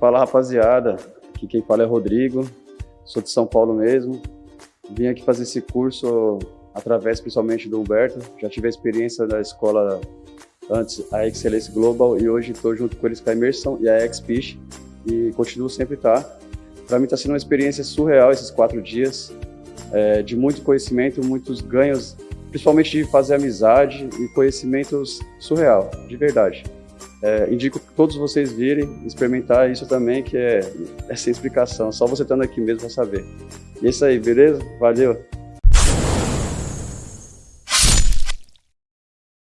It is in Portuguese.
Fala rapaziada, aqui quem fala é Rodrigo, sou de São Paulo mesmo. Vim aqui fazer esse curso através principalmente do Humberto. Já tive a experiência da escola antes, a Excelência Global, e hoje estou junto com eles com a Imersão e a XPish e continuo sempre estar. Tá. Para mim está sendo uma experiência surreal esses quatro dias, é, de muito conhecimento, muitos ganhos, principalmente de fazer amizade e conhecimentos surreal, de verdade. É, indico que todos vocês virem, experimentar isso também, que é, é sem explicação, só você estando aqui mesmo para saber. E é isso aí, beleza? Valeu!